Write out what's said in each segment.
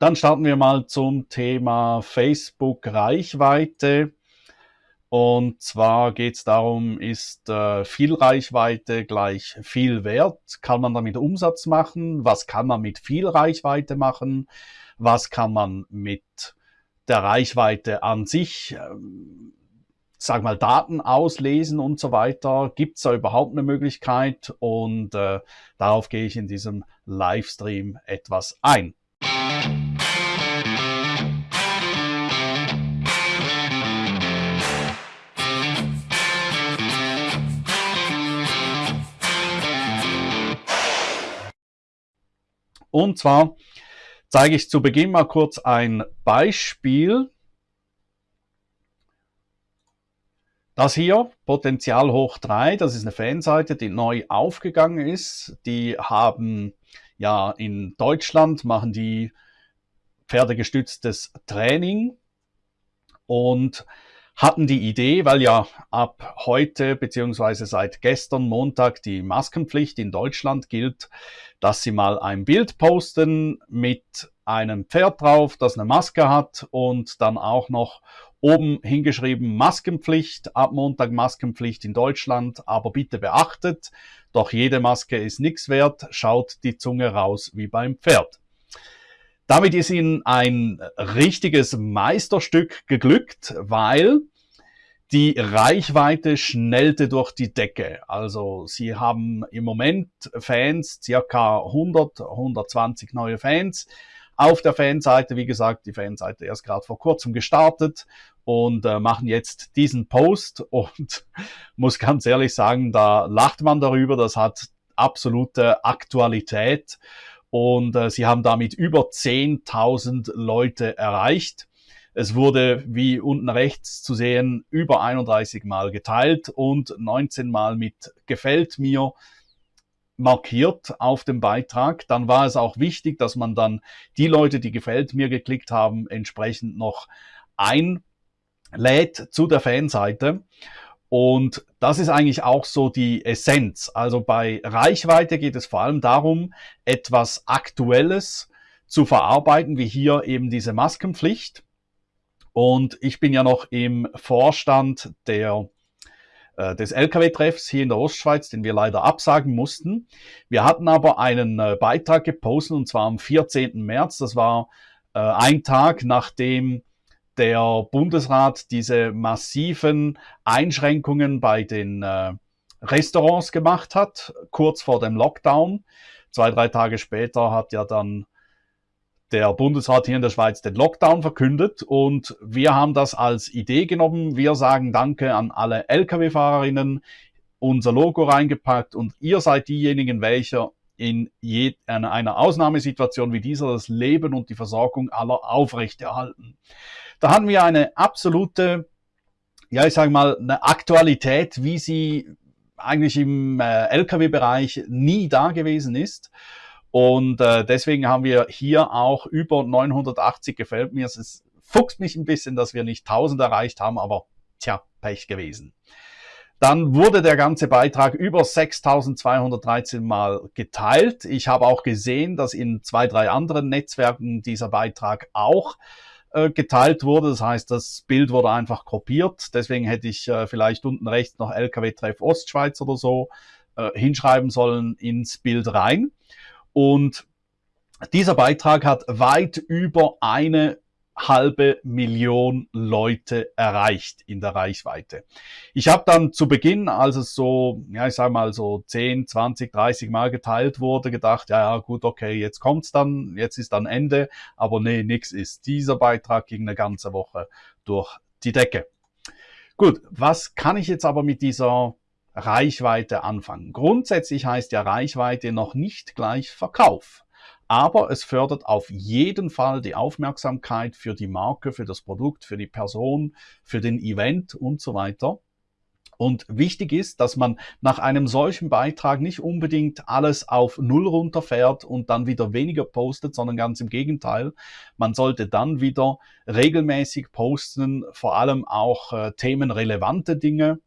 Dann starten wir mal zum Thema Facebook Reichweite. Und zwar geht es darum, ist äh, viel Reichweite gleich viel Wert? Kann man damit Umsatz machen? Was kann man mit viel Reichweite machen? Was kann man mit der Reichweite an sich, ähm, sag mal, Daten auslesen und so weiter? Gibt es da überhaupt eine Möglichkeit? Und äh, darauf gehe ich in diesem Livestream etwas ein. Und zwar zeige ich zu Beginn mal kurz ein Beispiel. Das hier, Potenzial hoch 3, das ist eine Fanseite, die neu aufgegangen ist. Die haben ja in Deutschland, machen die pferdegestütztes Training und hatten die Idee, weil ja ab heute beziehungsweise seit gestern Montag die Maskenpflicht in Deutschland gilt, dass sie mal ein Bild posten mit einem Pferd drauf, das eine Maske hat und dann auch noch oben hingeschrieben Maskenpflicht, ab Montag Maskenpflicht in Deutschland, aber bitte beachtet, doch jede Maske ist nichts wert, schaut die Zunge raus wie beim Pferd. Damit ist ihnen ein richtiges Meisterstück geglückt, weil die Reichweite schnellte durch die Decke. Also sie haben im Moment Fans, circa 100, 120 neue Fans auf der Fanseite. Wie gesagt, die Fanseite erst gerade vor kurzem gestartet und äh, machen jetzt diesen Post und muss ganz ehrlich sagen, da lacht man darüber. Das hat absolute Aktualität und äh, sie haben damit über 10.000 Leute erreicht. Es wurde, wie unten rechts zu sehen, über 31 Mal geteilt und 19 Mal mit gefällt mir markiert auf dem Beitrag. Dann war es auch wichtig, dass man dann die Leute, die gefällt mir geklickt haben, entsprechend noch einlädt zu der Fanseite. Und das ist eigentlich auch so die Essenz. Also bei Reichweite geht es vor allem darum, etwas Aktuelles zu verarbeiten, wie hier eben diese Maskenpflicht. Und ich bin ja noch im Vorstand der, äh, des Lkw-Treffs hier in der Ostschweiz, den wir leider absagen mussten. Wir hatten aber einen äh, Beitrag gepostet und zwar am 14. März. Das war äh, ein Tag, nachdem der Bundesrat diese massiven Einschränkungen bei den äh, Restaurants gemacht hat, kurz vor dem Lockdown. Zwei, drei Tage später hat ja dann der Bundesrat hier in der Schweiz den Lockdown verkündet und wir haben das als Idee genommen. Wir sagen Danke an alle Lkw-Fahrerinnen, unser Logo reingepackt und ihr seid diejenigen, welche in, je, in einer Ausnahmesituation wie dieser das Leben und die Versorgung aller aufrechterhalten. Da haben wir eine absolute, ja ich sage mal, eine Aktualität, wie sie eigentlich im äh, Lkw-Bereich nie da gewesen ist. Und äh, deswegen haben wir hier auch über 980 gefällt mir. Es fuchst mich ein bisschen, dass wir nicht 1000 erreicht haben, aber tja, Pech gewesen. Dann wurde der ganze Beitrag über 6213 Mal geteilt. Ich habe auch gesehen, dass in zwei, drei anderen Netzwerken dieser Beitrag auch äh, geteilt wurde. Das heißt, das Bild wurde einfach kopiert. Deswegen hätte ich äh, vielleicht unten rechts noch LKW-Treff Ostschweiz oder so äh, hinschreiben sollen ins Bild rein. Und dieser Beitrag hat weit über eine halbe Million Leute erreicht in der Reichweite. Ich habe dann zu Beginn, als es so, ja, ich sage mal so 10, 20, 30 Mal geteilt wurde, gedacht, ja, ja, gut, okay, jetzt kommt's dann, jetzt ist dann Ende, aber nee, nix ist. Dieser Beitrag ging eine ganze Woche durch die Decke. Gut, was kann ich jetzt aber mit dieser Reichweite anfangen. Grundsätzlich heißt ja Reichweite noch nicht gleich Verkauf. Aber es fördert auf jeden Fall die Aufmerksamkeit für die Marke, für das Produkt, für die Person, für den Event und so weiter. Und wichtig ist, dass man nach einem solchen Beitrag nicht unbedingt alles auf Null runterfährt und dann wieder weniger postet, sondern ganz im Gegenteil. Man sollte dann wieder regelmäßig posten, vor allem auch äh, themenrelevante Dinge,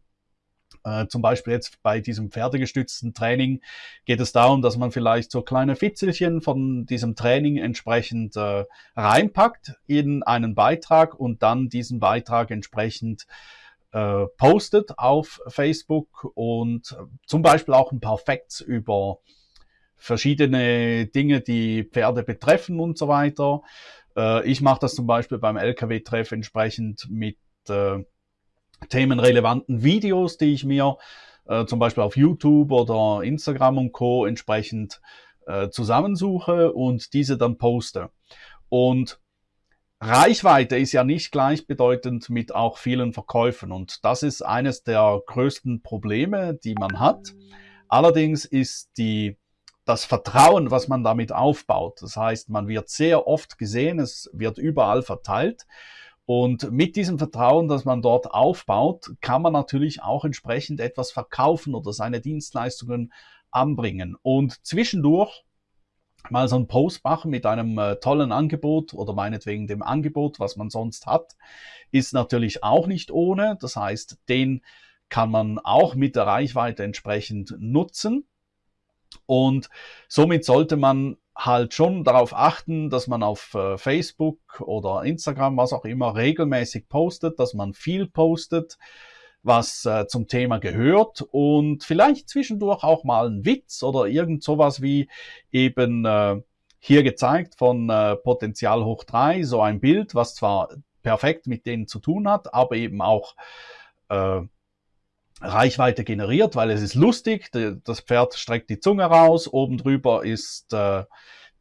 Äh, zum Beispiel jetzt bei diesem pferdegestützten Training geht es darum, dass man vielleicht so kleine Fitzelchen von diesem Training entsprechend äh, reinpackt in einen Beitrag und dann diesen Beitrag entsprechend äh, postet auf Facebook und zum Beispiel auch ein paar Facts über verschiedene Dinge, die Pferde betreffen und so weiter. Äh, ich mache das zum Beispiel beim LKW-Treff entsprechend mit äh, themenrelevanten Videos, die ich mir äh, zum Beispiel auf YouTube oder Instagram und Co. entsprechend äh, zusammensuche und diese dann poste. Und Reichweite ist ja nicht gleichbedeutend mit auch vielen Verkäufen und das ist eines der größten Probleme, die man hat. Allerdings ist die, das Vertrauen, was man damit aufbaut, das heißt, man wird sehr oft gesehen, es wird überall verteilt und mit diesem Vertrauen, das man dort aufbaut, kann man natürlich auch entsprechend etwas verkaufen oder seine Dienstleistungen anbringen. Und zwischendurch mal so einen Post machen mit einem äh, tollen Angebot oder meinetwegen dem Angebot, was man sonst hat, ist natürlich auch nicht ohne. Das heißt, den kann man auch mit der Reichweite entsprechend nutzen. Und somit sollte man halt schon darauf achten, dass man auf äh, Facebook oder Instagram, was auch immer, regelmäßig postet, dass man viel postet, was äh, zum Thema gehört und vielleicht zwischendurch auch mal ein Witz oder irgend sowas wie eben äh, hier gezeigt von Potenzial hoch drei so ein Bild, was zwar perfekt mit denen zu tun hat, aber eben auch Reichweite generiert, weil es ist lustig, das Pferd streckt die Zunge raus, oben drüber ist äh,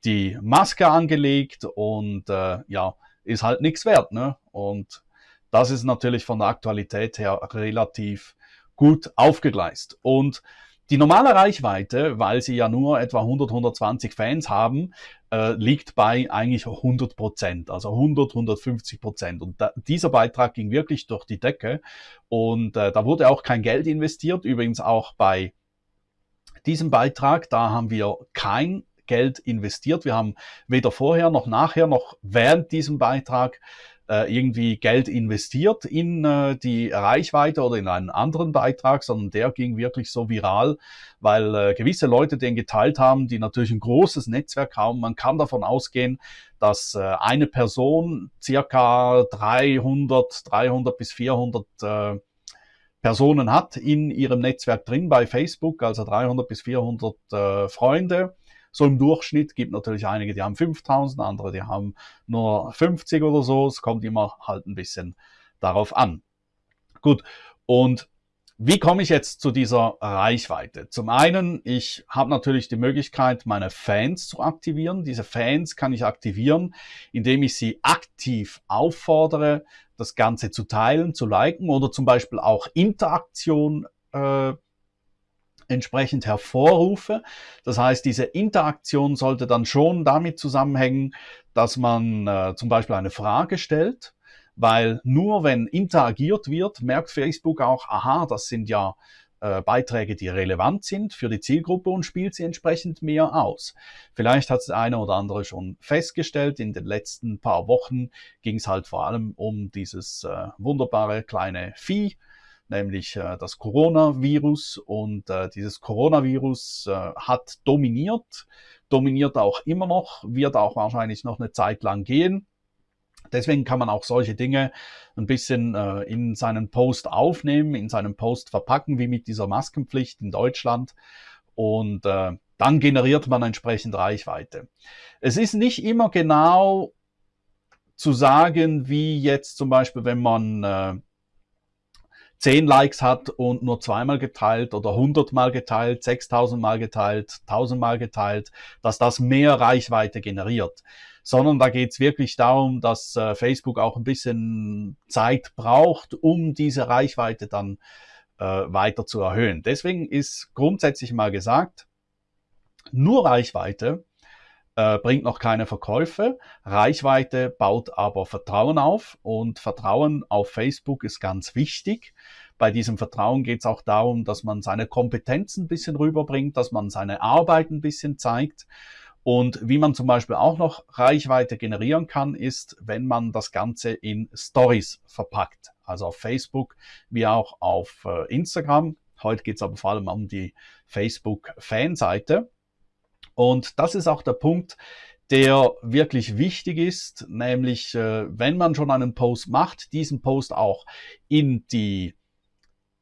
die Maske angelegt und äh, ja, ist halt nichts wert. Ne? Und das ist natürlich von der Aktualität her relativ gut aufgegleist. Und die normale Reichweite, weil sie ja nur etwa 100, 120 Fans haben, äh, liegt bei eigentlich 100 Prozent, also 100, 150 Prozent. Und da, dieser Beitrag ging wirklich durch die Decke und äh, da wurde auch kein Geld investiert. Übrigens auch bei diesem Beitrag, da haben wir kein Geld investiert. Wir haben weder vorher noch nachher noch während diesem Beitrag äh, irgendwie Geld investiert in äh, die Reichweite oder in einen anderen Beitrag, sondern der ging wirklich so viral, weil äh, gewisse Leute den geteilt haben, die natürlich ein großes Netzwerk haben. Man kann davon ausgehen, dass eine Person circa 300, 300 bis 400 äh, Personen hat in ihrem Netzwerk drin bei Facebook, also 300 bis 400 äh, Freunde so im Durchschnitt gibt natürlich einige, die haben 5000, andere, die haben nur 50 oder so. Es kommt immer halt ein bisschen darauf an. Gut. Und wie komme ich jetzt zu dieser Reichweite? Zum einen, ich habe natürlich die Möglichkeit, meine Fans zu aktivieren. Diese Fans kann ich aktivieren, indem ich sie aktiv auffordere, das Ganze zu teilen, zu liken oder zum Beispiel auch Interaktion äh, entsprechend hervorrufe. Das heißt, diese Interaktion sollte dann schon damit zusammenhängen, dass man äh, zum Beispiel eine Frage stellt, weil nur wenn interagiert wird, merkt Facebook auch, aha, das sind ja äh, Beiträge, die relevant sind für die Zielgruppe und spielt sie entsprechend mehr aus. Vielleicht hat es eine oder andere schon festgestellt. In den letzten paar Wochen ging es halt vor allem um dieses äh, wunderbare kleine Vieh, nämlich äh, das Coronavirus. Und äh, dieses Coronavirus äh, hat dominiert, dominiert auch immer noch, wird auch wahrscheinlich noch eine Zeit lang gehen. Deswegen kann man auch solche Dinge ein bisschen äh, in seinen Post aufnehmen, in seinen Post verpacken, wie mit dieser Maskenpflicht in Deutschland. Und äh, dann generiert man entsprechend Reichweite. Es ist nicht immer genau zu sagen, wie jetzt zum Beispiel, wenn man äh, 10 Likes hat und nur zweimal geteilt oder 100 Mal geteilt, 6000 Mal geteilt, 1000 Mal geteilt, dass das mehr Reichweite generiert. Sondern da geht es wirklich darum, dass äh, Facebook auch ein bisschen Zeit braucht, um diese Reichweite dann äh, weiter zu erhöhen. Deswegen ist grundsätzlich mal gesagt, nur Reichweite äh, bringt noch keine Verkäufe. Reichweite baut aber Vertrauen auf und Vertrauen auf Facebook ist ganz wichtig. Bei diesem Vertrauen geht es auch darum, dass man seine Kompetenzen ein bisschen rüberbringt, dass man seine Arbeit ein bisschen zeigt. Und wie man zum Beispiel auch noch Reichweite generieren kann, ist, wenn man das Ganze in Stories verpackt. Also auf Facebook wie auch auf äh, Instagram Heute geht es aber vor allem um die Facebook-Fanseite. Und das ist auch der Punkt, der wirklich wichtig ist, nämlich äh, wenn man schon einen Post macht, diesen Post auch in die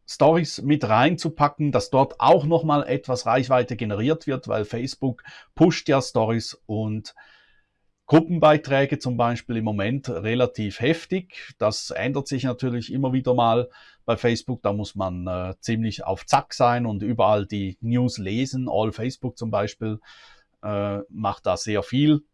Stories mit reinzupacken, dass dort auch nochmal etwas Reichweite generiert wird, weil Facebook pusht ja Stories und Gruppenbeiträge zum Beispiel im Moment relativ heftig. Das ändert sich natürlich immer wieder mal bei Facebook. Da muss man äh, ziemlich auf Zack sein und überall die News lesen. All Facebook zum Beispiel äh, macht da sehr viel.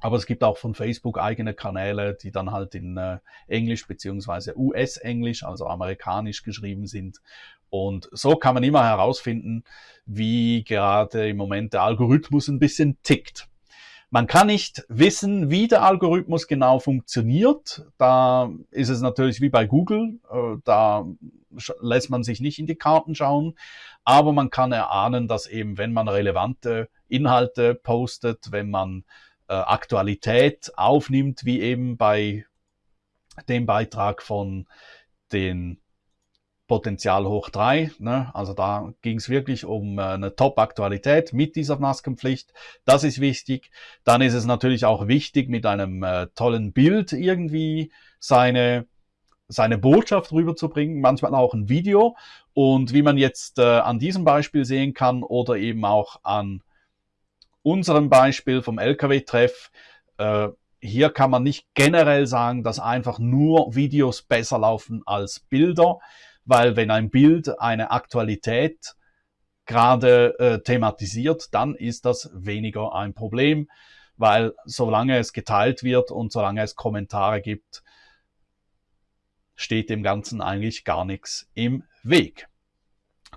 Aber es gibt auch von Facebook eigene Kanäle, die dann halt in äh, Englisch beziehungsweise US-Englisch, also amerikanisch geschrieben sind. Und so kann man immer herausfinden, wie gerade im Moment der Algorithmus ein bisschen tickt. Man kann nicht wissen, wie der Algorithmus genau funktioniert. Da ist es natürlich wie bei Google. Äh, da lässt man sich nicht in die Karten schauen. Aber man kann erahnen, dass eben, wenn man relevante Inhalte postet, wenn man äh, Aktualität aufnimmt, wie eben bei dem Beitrag von den Potenzial hoch drei. Ne? Also da ging es wirklich um äh, eine Top-Aktualität mit dieser Maskenpflicht. Das ist wichtig. Dann ist es natürlich auch wichtig, mit einem äh, tollen Bild irgendwie seine, seine Botschaft rüberzubringen, manchmal auch ein Video. Und wie man jetzt äh, an diesem Beispiel sehen kann oder eben auch an unserem Beispiel vom LKW-Treff, äh, hier kann man nicht generell sagen, dass einfach nur Videos besser laufen als Bilder weil wenn ein Bild eine Aktualität gerade äh, thematisiert, dann ist das weniger ein Problem, weil solange es geteilt wird und solange es Kommentare gibt, steht dem Ganzen eigentlich gar nichts im Weg.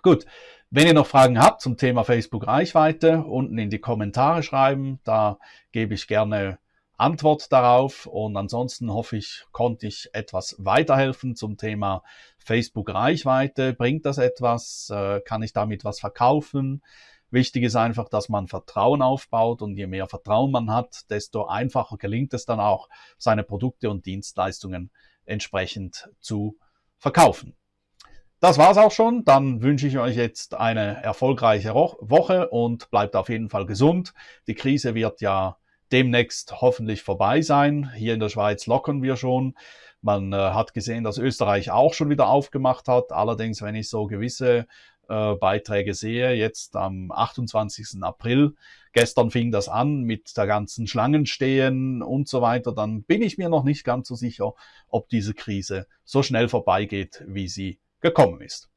Gut, wenn ihr noch Fragen habt zum Thema Facebook Reichweite, unten in die Kommentare schreiben, da gebe ich gerne Antwort darauf. Und ansonsten hoffe ich, konnte ich etwas weiterhelfen zum Thema Facebook Reichweite. Bringt das etwas? Äh, kann ich damit was verkaufen? Wichtig ist einfach, dass man Vertrauen aufbaut und je mehr Vertrauen man hat, desto einfacher gelingt es dann auch, seine Produkte und Dienstleistungen entsprechend zu verkaufen. Das war's auch schon. Dann wünsche ich euch jetzt eine erfolgreiche Woche und bleibt auf jeden Fall gesund. Die Krise wird ja demnächst hoffentlich vorbei sein. Hier in der Schweiz lockern wir schon. Man äh, hat gesehen, dass Österreich auch schon wieder aufgemacht hat. Allerdings, wenn ich so gewisse äh, Beiträge sehe, jetzt am 28. April, gestern fing das an mit der ganzen Schlangenstehen und so weiter, dann bin ich mir noch nicht ganz so sicher, ob diese Krise so schnell vorbeigeht, wie sie gekommen ist.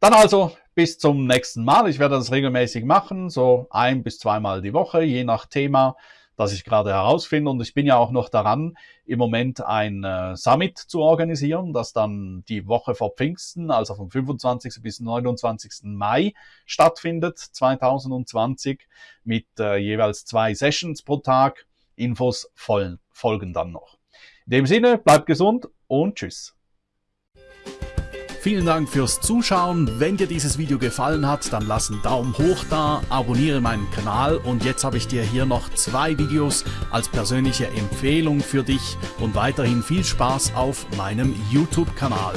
Dann also bis zum nächsten Mal. Ich werde das regelmäßig machen, so ein bis zweimal die Woche, je nach Thema, das ich gerade herausfinde. Und ich bin ja auch noch daran, im Moment ein äh, Summit zu organisieren, das dann die Woche vor Pfingsten, also vom 25. bis 29. Mai stattfindet, 2020, mit äh, jeweils zwei Sessions pro Tag. Infos folgen dann noch. In dem Sinne, bleibt gesund und tschüss. Vielen Dank fürs Zuschauen. Wenn dir dieses Video gefallen hat, dann lass einen Daumen hoch da, abonniere meinen Kanal und jetzt habe ich dir hier noch zwei Videos als persönliche Empfehlung für dich und weiterhin viel Spaß auf meinem YouTube-Kanal.